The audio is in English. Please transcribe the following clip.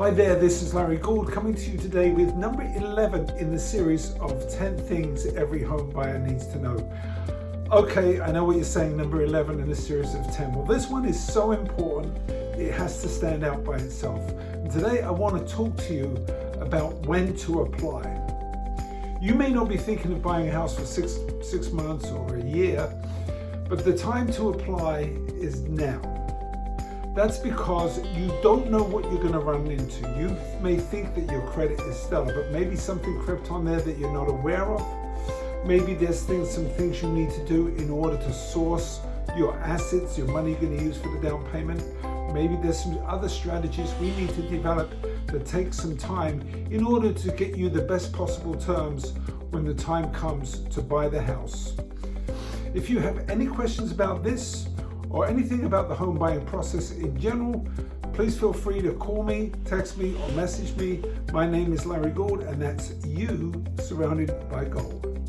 Hi there, this is Larry Gould coming to you today with number 11 in the series of 10 things every home buyer needs to know. Okay, I know what you're saying, number 11 in a series of 10. Well, this one is so important, it has to stand out by itself. And today I want to talk to you about when to apply. You may not be thinking of buying a house for six, six months or a year, but the time to apply is now. That's because you don't know what you're going to run into. You may think that your credit is stellar, but maybe something crept on there that you're not aware of. Maybe there's things, some things you need to do in order to source your assets, your money you're going to use for the down payment. Maybe there's some other strategies we need to develop that take some time in order to get you the best possible terms when the time comes to buy the house. If you have any questions about this or anything about the home buying process in general, please feel free to call me, text me or message me. My name is Larry Gould and that's you surrounded by gold.